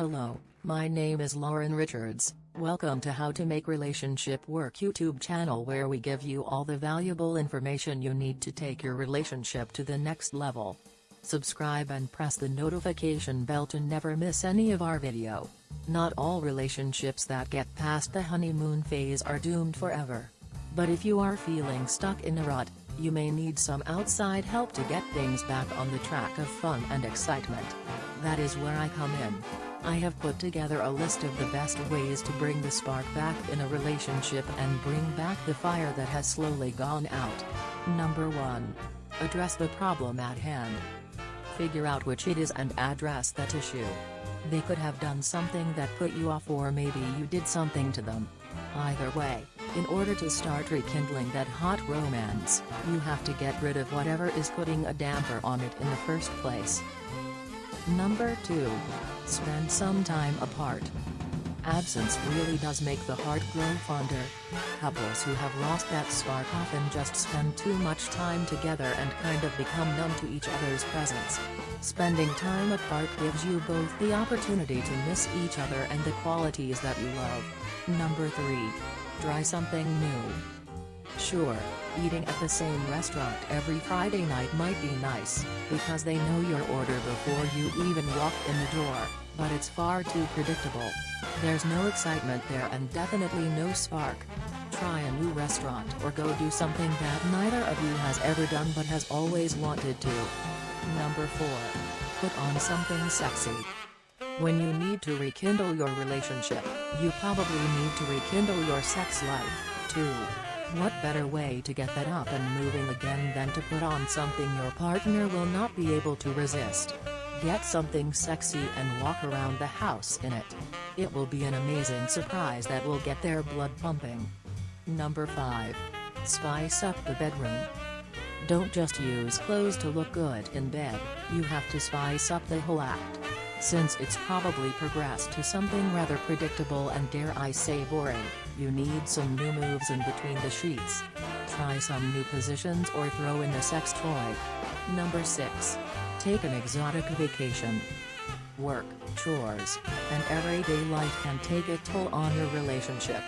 Hello, my name is Lauren Richards. Welcome to How to Make Relationship Work YouTube channel where we give you all the valuable information you need to take your relationship to the next level. Subscribe and press the notification bell to never miss any of our video. Not all relationships that get past the honeymoon phase are doomed forever. But if you are feeling stuck in a rut, you may need some outside help to get things back on the track of fun and excitement. That is where I come in. I have put together a list of the best ways to bring the spark back in a relationship and bring back the fire that has slowly gone out. Number 1. Address the problem at hand. Figure out which it is and address that issue. They could have done something that put you off or maybe you did something to them. Either way, in order to start rekindling that hot romance, you have to get rid of whatever is putting a damper on it in the first place. Number 2. Spend some time apart. Absence really does make the heart grow fonder. Couples who have lost that spark often just spend too much time together and kind of become numb to each other's presence. Spending time apart gives you both the opportunity to miss each other and the qualities that you love. Number 3. Try something new. Sure, eating at the same restaurant every Friday night might be nice, because they know your order before you even walk in the door, but it's far too predictable. There's no excitement there and definitely no spark. Try a new restaurant or go do something that neither of you has ever done but has always wanted to. Number 4. Put on something sexy. When you need to rekindle your relationship, you probably need to rekindle your sex life, too. What better way to get that up and moving again than to put on something your partner will not be able to resist? Get something sexy and walk around the house in it. It will be an amazing surprise that will get their blood pumping. Number 5. Spice up the bedroom. Don't just use clothes to look good in bed, you have to spice up the whole act. Since it's probably progressed to something rather predictable and dare I say boring, you need some new moves in between the sheets. Try some new positions or throw in a sex toy. Number 6. Take an exotic vacation. Work, chores, and everyday life can take a toll on your relationship.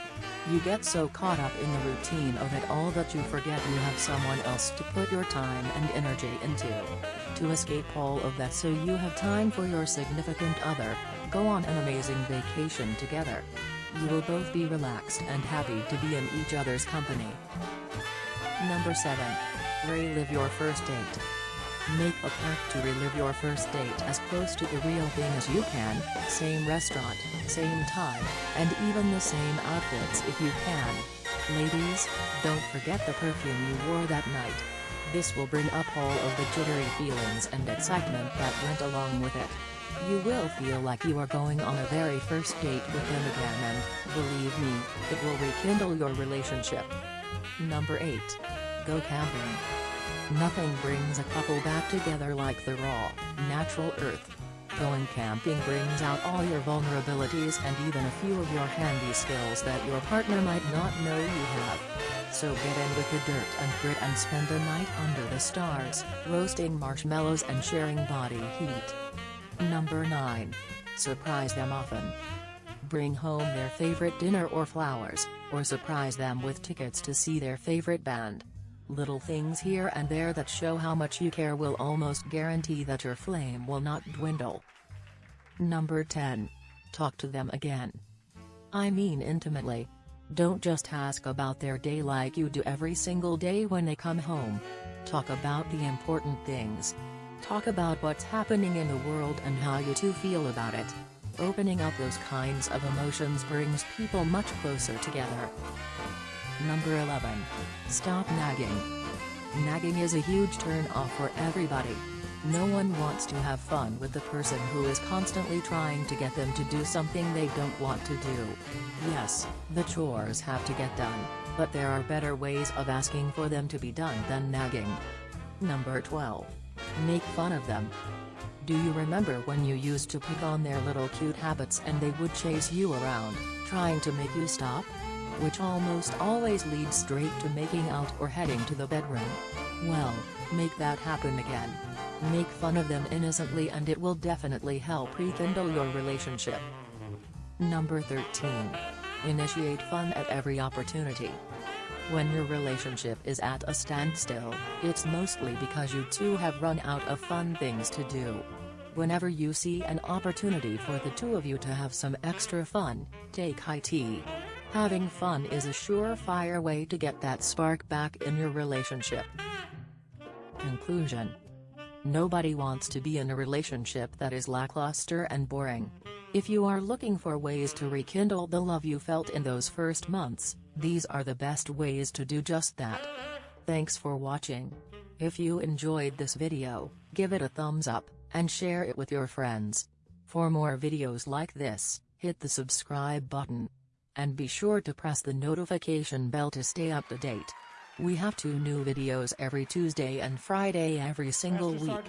You get so caught up in the routine of it all that you forget you have someone else to put your time and energy into. To escape all of that so you have time for your significant other, go on an amazing vacation together. You will both be relaxed and happy to be in each other's company. Number 7. Relive your first date. Make a pact to relive your first date as close to the real thing as you can, same restaurant, same time, and even the same outfits if you can. Ladies, don't forget the perfume you wore that night. This will bring up all of the jittery feelings and excitement that went along with it. You will feel like you are going on a very first date with them again and, believe me, it will rekindle your relationship. Number 8. Go camping. Nothing brings a couple back together like the raw, natural earth. Going camping brings out all your vulnerabilities and even a few of your handy skills that your partner might not know you have. So get in with the dirt and grit and spend a night under the stars, roasting marshmallows and sharing body heat. Number 9. Surprise them often. Bring home their favorite dinner or flowers, or surprise them with tickets to see their favorite band. Little things here and there that show how much you care will almost guarantee that your flame will not dwindle. Number 10. Talk to them again. I mean intimately. Don't just ask about their day like you do every single day when they come home. Talk about the important things. Talk about what's happening in the world and how you two feel about it. Opening up those kinds of emotions brings people much closer together. Number 11. Stop nagging. Nagging is a huge turn off for everybody. No one wants to have fun with the person who is constantly trying to get them to do something they don't want to do. Yes, the chores have to get done, but there are better ways of asking for them to be done than nagging. Number 12. Make fun of them. Do you remember when you used to pick on their little cute habits and they would chase you around, trying to make you stop? Which almost always leads straight to making out or heading to the bedroom. Well, make that happen again. Make fun of them innocently and it will definitely help rekindle your relationship. Number 13. Initiate fun at every opportunity. When your relationship is at a standstill, it's mostly because you two have run out of fun things to do. Whenever you see an opportunity for the two of you to have some extra fun, take high tea. Having fun is a surefire way to get that spark back in your relationship. Conclusion Nobody wants to be in a relationship that is lackluster and boring. If you are looking for ways to rekindle the love you felt in those first months, these are the best ways to do just that. Thanks for watching. If you enjoyed this video, give it a thumbs up, and share it with your friends. For more videos like this, hit the subscribe button. And be sure to press the notification bell to stay up to date. We have two new videos every Tuesday and Friday every single Master week.